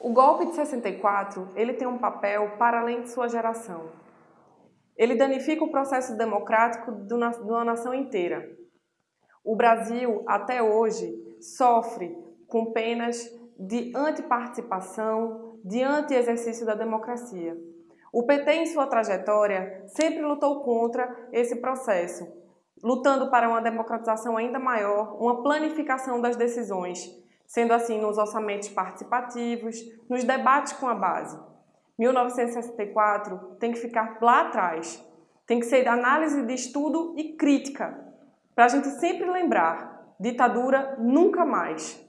O golpe de 64, ele tem um papel para além de sua geração. Ele danifica o processo democrático de uma nação inteira. O Brasil, até hoje, sofre com penas de antiparticipação, de anti-exercício da democracia. O PT, em sua trajetória, sempre lutou contra esse processo, lutando para uma democratização ainda maior, uma planificação das decisões, sendo assim nos orçamentos participativos, nos debates com a base. 1964 tem que ficar lá atrás, tem que ser análise de estudo e crítica, para a gente sempre lembrar, ditadura nunca mais.